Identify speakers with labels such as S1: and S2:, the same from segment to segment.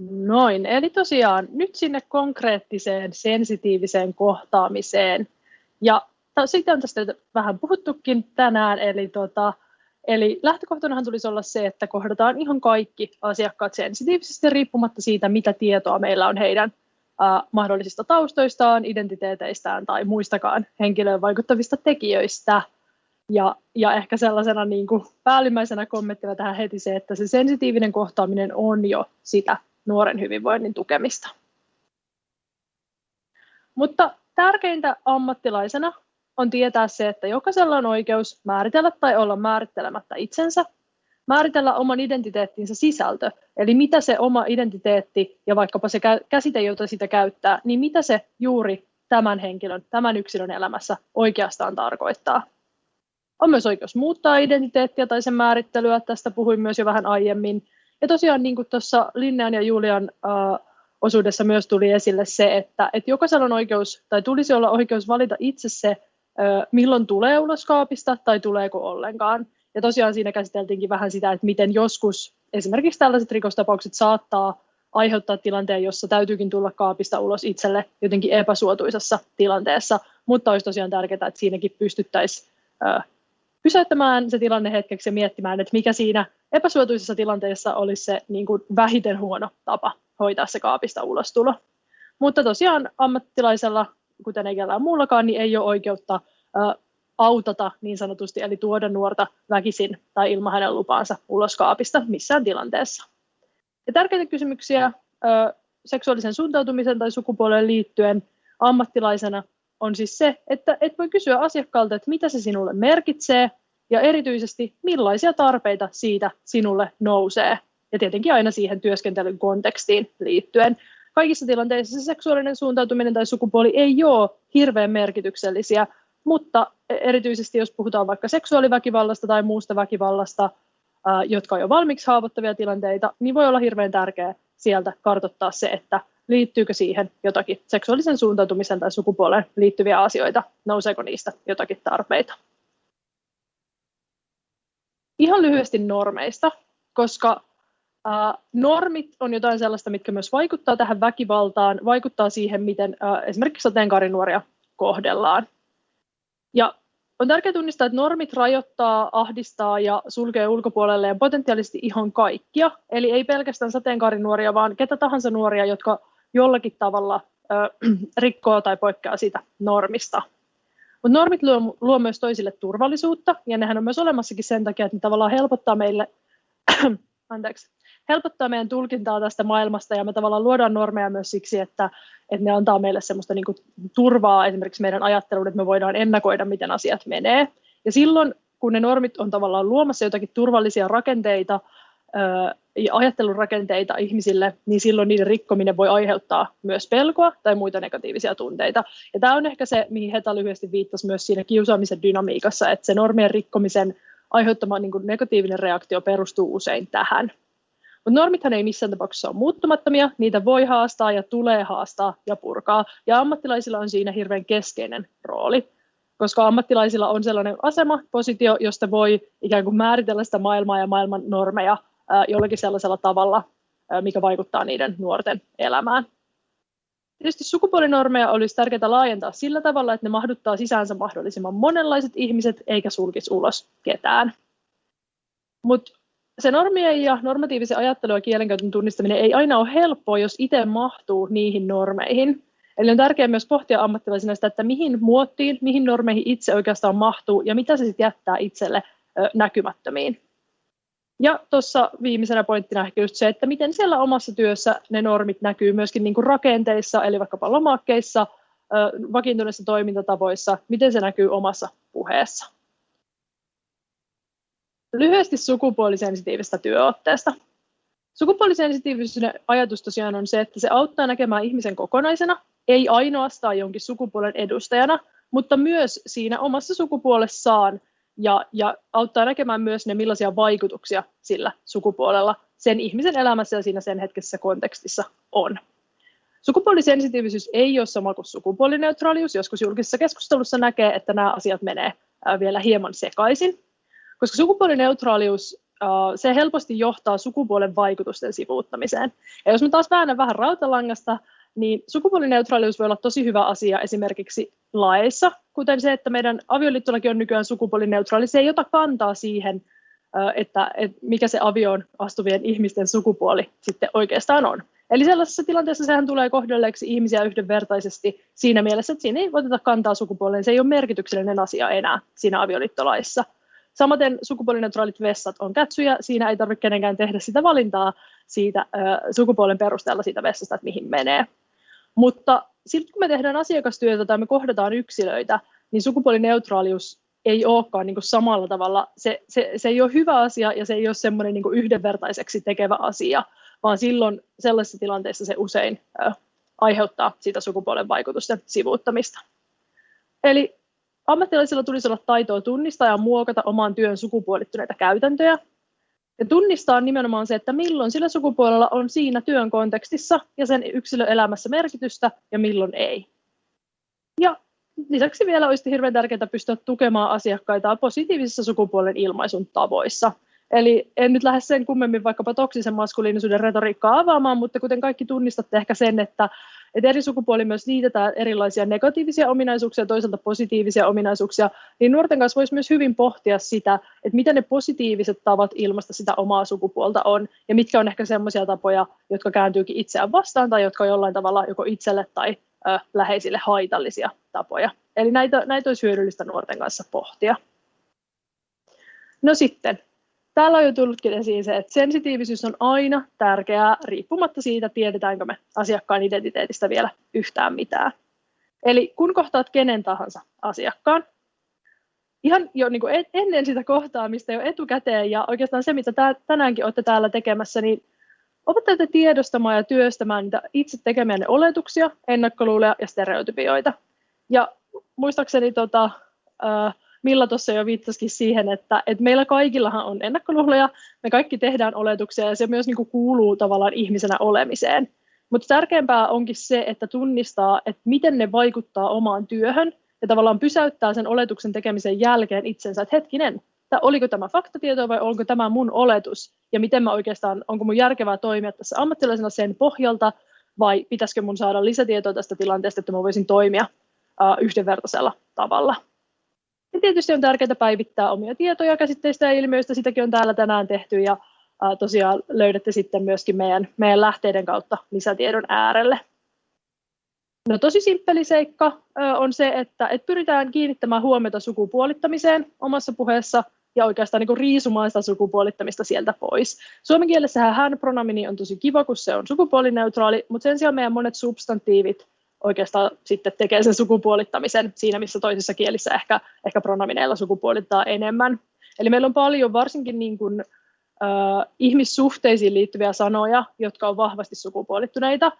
S1: Noin, eli tosiaan nyt sinne konkreettiseen sensitiiviseen kohtaamiseen. Ja siitä on tästä vähän puhuttukin tänään, eli, tota, eli lähtökohtanahan tulisi olla se, että kohdataan ihan kaikki asiakkaat sensitiivisesti riippumatta siitä, mitä tietoa meillä on heidän äh, mahdollisista taustoistaan, identiteeteistään tai muistakaan henkilöön vaikuttavista tekijöistä. Ja, ja ehkä sellaisena niin kuin päällimmäisenä kommenttina tähän heti se, että se sensitiivinen kohtaaminen on jo sitä nuoren hyvinvoinnin tukemista. Mutta tärkeintä ammattilaisena on tietää se, että jokaisella on oikeus määritellä tai olla määrittelemättä itsensä, määritellä oman identiteettinsä sisältö, eli mitä se oma identiteetti ja vaikkapa se käsite, jota sitä käyttää, niin mitä se juuri tämän henkilön, tämän yksilön elämässä oikeastaan tarkoittaa. On myös oikeus muuttaa identiteettiä tai sen määrittelyä, tästä puhuin myös jo vähän aiemmin. Ja tosiaan niin kuin tuossa Linnean ja Julian uh, osuudessa myös tuli esille se, että, että jokaisella on oikeus, tai tulisi olla oikeus valita itse se, milloin tulee ulos kaapista tai tuleeko ollenkaan. Ja tosiaan siinä käsiteltiinkin vähän sitä, että miten joskus esimerkiksi tällaiset rikostapaukset saattaa aiheuttaa tilanteen, jossa täytyykin tulla kaapista ulos itselle jotenkin epäsuotuisassa tilanteessa, mutta olisi tosiaan tärkeää, että siinäkin pystyttäisiin pysäyttämään se tilanne hetkeksi ja miettimään, että mikä siinä epäsuotuisessa tilanteessa olisi se niin kuin vähiten huono tapa hoitaa se kaapista ulostulo. Mutta tosiaan ammattilaisella kuten ei kellään muullakaan, niin ei ole oikeutta autata niin sanotusti, eli tuoda nuorta väkisin tai ilman hänen lupaansa ulos kaapista missään tilanteessa. Ja tärkeitä kysymyksiä seksuaalisen suuntautumisen tai sukupuoleen liittyen ammattilaisena on siis se, että et voi kysyä asiakkaalta, että mitä se sinulle merkitsee, ja erityisesti millaisia tarpeita siitä sinulle nousee. Ja tietenkin aina siihen työskentelyn kontekstiin liittyen kaikissa tilanteissa se seksuaalinen suuntautuminen tai sukupuoli ei ole hirveän merkityksellisiä, mutta erityisesti jos puhutaan vaikka seksuaaliväkivallasta tai muusta väkivallasta, jotka on jo valmiiksi haavoittavia tilanteita, niin voi olla hirveän tärkeää sieltä kartoittaa se, että liittyykö siihen jotakin seksuaalisen suuntautumisen tai sukupuoleen liittyviä asioita, nouseeko niistä jotakin tarpeita. Ihan lyhyesti normeista, koska normit on jotain sellaista, mitkä myös vaikuttaa tähän väkivaltaan, vaikuttaa siihen, miten esimerkiksi sateenkaarinuoria kohdellaan. Ja on tärkeää tunnistaa, että normit rajoittaa, ahdistaa ja sulkee ulkopuolelleen potentiaalisesti ihan kaikkia, eli ei pelkästään sateenkaarinuoria, vaan ketä tahansa nuoria, jotka jollakin tavalla uh, rikkoo tai poikkeaa siitä normista. Mutta normit luo, luo myös toisille turvallisuutta, ja nehän on myös olemassakin sen takia, että ne tavallaan helpottaa meille anteeksi, helpottaa meidän tulkintaa tästä maailmasta ja me tavallaan luodaan normeja myös siksi, että, että ne antaa meille semmoista niin kuin turvaa esimerkiksi meidän ajatteluun, että me voidaan ennakoida, miten asiat menee. Ja silloin, kun ne normit on tavallaan luomassa jotakin turvallisia rakenteita ja ajattelun rakenteita ihmisille, niin silloin niiden rikkominen voi aiheuttaa myös pelkoa tai muita negatiivisia tunteita. Ja tämä on ehkä se, mihin Heta lyhyesti viittasi myös siinä kiusaamisen dynamiikassa, että se normien rikkomisen aiheuttama niin kuin negatiivinen reaktio perustuu usein tähän. Mutta normithan ei missään tapauksessa ole muuttumattomia, niitä voi haastaa ja tulee haastaa ja purkaa, ja ammattilaisilla on siinä hirveän keskeinen rooli, koska ammattilaisilla on sellainen asema, positio, josta voi ikään kuin määritellä sitä maailmaa ja maailman normeja jollakin sellaisella tavalla, mikä vaikuttaa niiden nuorten elämään. Tietysti sukupuolinormeja olisi tärkeää laajentaa sillä tavalla, että ne mahduttaa sisäänsä mahdollisimman monenlaiset ihmiset, eikä sulkisi ulos ketään. Mutta se normien ja normatiivisen ajattelun ja kielenkäytön tunnistaminen ei aina ole helppoa, jos itse mahtuu niihin normeihin. Eli on tärkeää myös pohtia ammattilaisena sitä, että mihin muottiin, mihin normeihin itse oikeastaan mahtuu ja mitä se sitten jättää itselle näkymättömiin. Ja tuossa viimeisenä pointtina ehkä just se, että miten siellä omassa työssä ne normit näkyy myöskin niin kuin rakenteissa, eli vaikkapa lomakkeissa, vakiintuneissa toimintatavoissa, miten se näkyy omassa puheessa. Lyhyesti sukupuolisensitiivistä työotteesta. Sukupuolisensitiivisyyden ajatus tosiaan on se, että se auttaa näkemään ihmisen kokonaisena, ei ainoastaan jonkin sukupuolen edustajana, mutta myös siinä omassa sukupuolessaan ja, ja auttaa näkemään myös ne, millaisia vaikutuksia sillä sukupuolella sen ihmisen elämässä ja siinä sen hetkessä kontekstissa on. Sukupuolisensitiivisyys ei ole sama kuin sukupuolineutraalius. Joskus julkisessa keskustelussa näkee, että nämä asiat menee vielä hieman sekaisin. Koska sukupuolineutraalius se helposti johtaa sukupuolen vaikutusten sivuuttamiseen. Ja jos me taas väännän vähän rautalangasta, niin sukupuolineutraalius voi olla tosi hyvä asia esimerkiksi laeissa, kuten se, että meidän avioliittolaki on nykyään sukupuolineutraali. Se ei ota kantaa siihen, että, että mikä se avioon astuvien ihmisten sukupuoli sitten oikeastaan on. Eli sellaisessa tilanteessa sehän tulee kohdelleeksi ihmisiä yhdenvertaisesti siinä mielessä, että siinä ei oteta kantaa sukupuoleen. Se ei ole merkityksellinen asia enää siinä avioliittolaissa. Samaten sukupuolineutraalit vessat on kätsyjä, siinä ei tarvitse kenenkään tehdä sitä valintaa siitä äh, sukupuolen perusteella siitä vessasta, että mihin menee. Mutta sitten kun me tehdään asiakastyötä tai me kohdataan yksilöitä, niin sukupuolineutraalius ei olekaan niin samalla tavalla, se, se, se ei ole hyvä asia ja se ei ole semmoinen niin yhdenvertaiseksi tekevä asia, vaan silloin sellaisessa tilanteessa se usein äh, aiheuttaa sitä sukupuolen vaikutusten sivuuttamista. Eli ammattilaisilla tulisi olla taitoa tunnistaa ja muokata oman työn sukupuolittuneita käytäntöjä. Ja tunnistaa nimenomaan se, että milloin sillä sukupuolella on siinä työn kontekstissa ja sen yksilöelämässä merkitystä ja milloin ei. Ja lisäksi vielä olisi hirveän tärkeää pystyä tukemaan asiakkaita positiivisissa sukupuolen ilmaisun tavoissa – Eli en nyt lähde sen kummemmin vaikkapa toksisen maskuliinisuuden retoriikkaa avaamaan, mutta kuten kaikki tunnistatte ehkä sen, että, että eri sukupuoli myös liitetään erilaisia negatiivisia ominaisuuksia toisaalta positiivisia ominaisuuksia, niin nuorten kanssa voisi myös hyvin pohtia sitä, että mitä ne positiiviset tavat ilmaista sitä omaa sukupuolta on, ja mitkä on ehkä sellaisia tapoja, jotka kääntyykin itseään vastaan tai jotka on jollain tavalla joko itselle tai ö, läheisille haitallisia tapoja. Eli näitä, näitä olisi hyödyllistä nuorten kanssa pohtia. No sitten, Täällä on jo tullutkin esiin se, että sensitiivisyys on aina tärkeää, riippumatta siitä, tiedetäänkö me asiakkaan identiteetistä vielä yhtään mitään. Eli kun kohtaat kenen tahansa asiakkaan, ihan jo niin kuin ennen sitä kohtaamista jo etukäteen ja oikeastaan se, mitä tänäänkin olette täällä tekemässä, niin opettajat tiedostamaan ja työstämään niitä itse tekemiänne oletuksia, ennakkoluuleja ja stereotypioita. Ja muistaakseni tota, äh, Milla tuossa jo viittasikin siihen, että, että meillä kaikillahan on ennakkoluuloja, me kaikki tehdään oletuksia ja se myös niin kuin kuuluu tavallaan ihmisenä olemiseen. Mutta tärkeämpää onkin se, että tunnistaa, että miten ne vaikuttaa omaan työhön ja tavallaan pysäyttää sen oletuksen tekemisen jälkeen itsensä, että hetkinen, että oliko tämä faktatieto vai onko tämä mun oletus ja miten mä oikeastaan, onko mun järkevää toimia tässä ammattilaisena sen pohjalta vai pitäisikö mun saada lisätietoa tästä tilanteesta, että mä voisin toimia uh, yhdenvertaisella tavalla. Ja tietysti on tärkeää päivittää omia tietoja käsitteistä ja ilmiöistä, sitäkin on täällä tänään tehty ja tosiaan löydätte sitten myöskin meidän, meidän lähteiden kautta lisätiedon äärelle. No tosi simppeli seikka on se, että et pyritään kiinnittämään huomiota sukupuolittamiseen omassa puheessa ja oikeastaan niin riisumaan sitä sukupuolittamista sieltä pois. Suomen kielessähän hän-pronamini on tosi kiva, kun se on sukupuolineutraali, mutta sen sijaan meidän monet substantiivit oikeastaan sitten tekee sen sukupuolittamisen siinä, missä toisissa kielissä ehkä, ehkä pronomineilla sukupuolittaa enemmän. Eli meillä on paljon varsinkin niin kuin, äh, ihmissuhteisiin liittyviä sanoja, jotka on vahvasti sukupuolittuneita,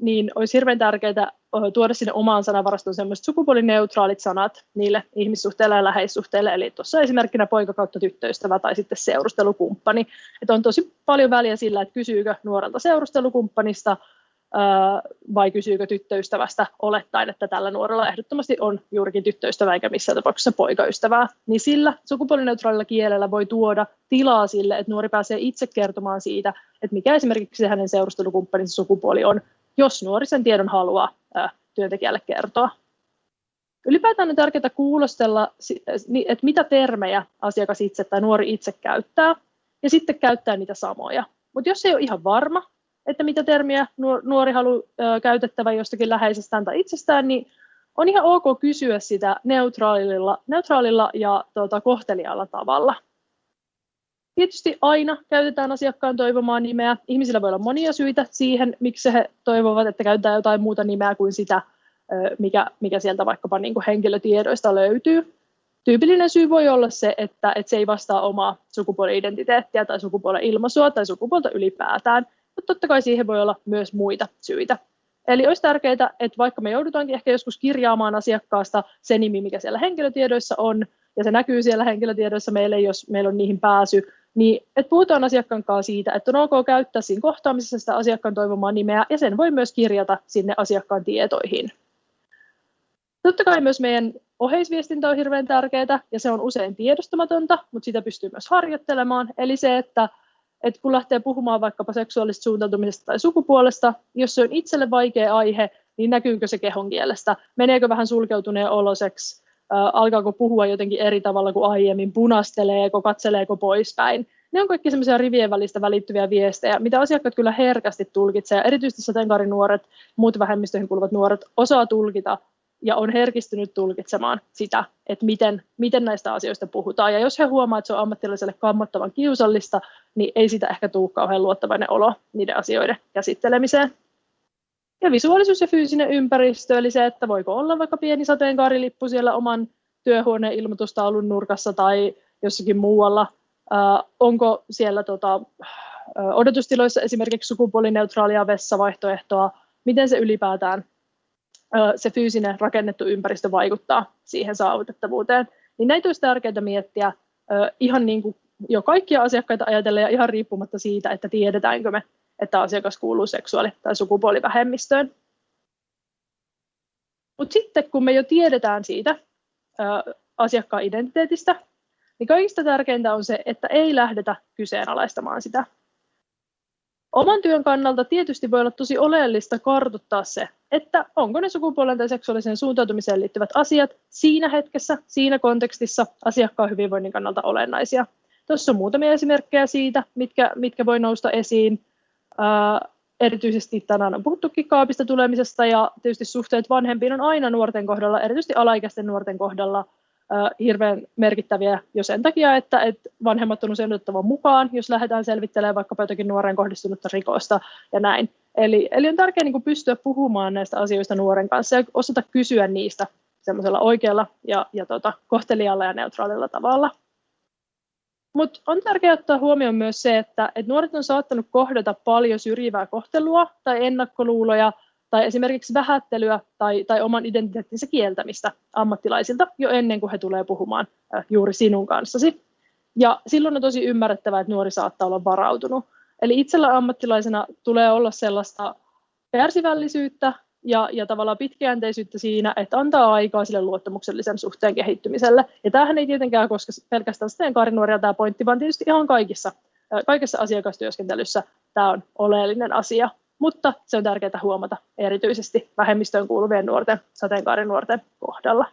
S1: niin olisi hirveän tärkeää tuoda sinne omaan sanavarastoon sellaiset sukupuolineutraalit sanat niille ihmissuhteille ja läheissuhteille, eli tuossa esimerkkinä poika kautta tyttöystävä tai sitten seurustelukumppani. Että on tosi paljon väliä sillä, että kysyykö nuorelta seurustelukumppanista vai kysyykö tyttöystävästä olettaen, että tällä nuorella ehdottomasti on juurikin tyttöystävä eikä missään tapauksessa poikaystävää, niin sillä sukupuolineutraalilla kielellä voi tuoda tilaa sille, että nuori pääsee itse kertomaan siitä, että mikä esimerkiksi hänen seurustelukumppaninsa sukupuoli on, jos nuori sen tiedon haluaa työntekijälle kertoa. Ylipäätään on tärkeää kuulostella, että mitä termejä asiakas itse tai nuori itse käyttää, ja sitten käyttää niitä samoja. Mutta jos ei ole ihan varma, että mitä termiä nuori haluaa käytettävän jostakin läheisestään tai itsestään, niin on ihan ok kysyä sitä neutraalilla, neutraalilla ja tuota, kohtelijalla tavalla. Tietysti aina käytetään asiakkaan toivomaa nimeä. Ihmisillä voi olla monia syitä siihen, miksi he toivovat, että käytetään jotain muuta nimeä kuin sitä, mikä, mikä sieltä vaikkapa niin kuin henkilötiedoista löytyy. Tyypillinen syy voi olla se, että, että se ei vastaa omaa sukupuoli-identiteettiä tai sukupuolen ilmaisua tai sukupuolta ylipäätään – totta kai siihen voi olla myös muita syitä. Eli olisi tärkeää, että vaikka me joudutaankin ehkä joskus kirjaamaan asiakkaasta se nimi, mikä siellä henkilötiedoissa on, ja se näkyy siellä henkilötiedoissa meille, jos meillä on niihin pääsy, niin että puhutaan asiakkaan kanssa siitä, että on ok käyttää siinä kohtaamisessa sitä asiakkaan toivomaa nimeä, ja sen voi myös kirjata sinne asiakkaan tietoihin. Totta kai myös meidän oheisviestintä on hirveän tärkeää ja se on usein tiedostamatonta, mutta sitä pystyy myös harjoittelemaan. Eli se, että, että kun lähtee puhumaan vaikkapa seksuaalisesta suuntautumisesta tai sukupuolesta, jos se on itselle vaikea aihe, niin näkyykö se kehon kielestä, meneekö vähän sulkeutuneen oloseksi, äh, alkaako puhua jotenkin eri tavalla kuin aiemmin, punasteleeko, katseleeko poispäin. Ne on kaikki semmoisia rivien välistä välittyviä viestejä, mitä asiakkaat kyllä herkästi tulkitsevat, erityisesti sateenkaarinuoret, muut vähemmistöihin kuuluvat nuoret osaa tulkita ja on herkistynyt tulkitsemaan sitä, että miten, miten näistä asioista puhutaan. Ja jos he huomaa, että se on ammattilaiselle kammottavan kiusallista, niin ei sitä ehkä tule kauhean luottavainen olo niiden asioiden käsittelemiseen. Ja visuaalisuus ja fyysinen ympäristö, eli se, että voiko olla vaikka pieni sateenkaarilippu siellä oman työhuoneen ilmoitustaulun nurkassa tai jossakin muualla. Äh, onko siellä tota, äh, odotustiloissa esimerkiksi sukupuolineutraalia vessavaihtoehtoa, miten se ylipäätään se fyysinen rakennettu ympäristö vaikuttaa siihen saavutettavuuteen. Niin näitä olisi tärkeää miettiä ihan niin kuin jo kaikkia asiakkaita ajatellen ja ihan riippumatta siitä, että tiedetäänkö me, että asiakas kuuluu seksuaali- tai sukupuolivähemmistöön. Mutta sitten kun me jo tiedetään siitä asiakkaan identiteetistä, niin kaikista tärkeintä on se, että ei lähdetä kyseenalaistamaan sitä. Oman työn kannalta tietysti voi olla tosi oleellista kartuttaa se, että onko ne sukupuolen tai seksuaaliseen suuntautumiseen liittyvät asiat siinä hetkessä, siinä kontekstissa asiakkaan hyvinvoinnin kannalta olennaisia. Tuossa on muutamia esimerkkejä siitä, mitkä, mitkä voi nousta esiin. Ää, erityisesti tänään on puhuttukin kaapista tulemisesta ja tietysti suhteet vanhempiin on aina nuorten kohdalla, erityisesti alaikäisten nuorten kohdalla hirveän merkittäviä jo sen takia, että, että vanhemmat on usein otettava mukaan, jos lähdetään selvittelemään vaikkapa jotakin nuoren kohdistunutta rikosta ja näin. Eli, eli on tärkeää niin pystyä puhumaan näistä asioista nuoren kanssa ja osata kysyä niistä semmoisella oikealla ja, ja tota, kohtelijalla ja neutraalilla tavalla. Mutta on tärkeää ottaa huomioon myös se, että, että nuoret on saattanut kohdata paljon syrjivää kohtelua tai ennakkoluuloja tai esimerkiksi vähättelyä tai, tai oman identiteettinsä kieltämistä ammattilaisilta jo ennen kuin he tulee puhumaan juuri sinun kanssasi. Ja silloin on tosi ymmärrettävää, että nuori saattaa olla varautunut. Eli itsellä ammattilaisena tulee olla sellaista kärsivällisyyttä ja, ja tavallaan pitkäjänteisyyttä siinä, että antaa aikaa sille luottamuksellisen suhteen kehittymiselle. Ja tämähän ei tietenkään koske pelkästään sitten kaarinuoria tämä pointti, vaan tietysti ihan kaikissa, kaikessa asiakastyöskentelyssä tämä on oleellinen asia mutta se on tärkeää huomata erityisesti vähemmistöön kuuluvien nuorten, sateenkaarinuorten kohdalla.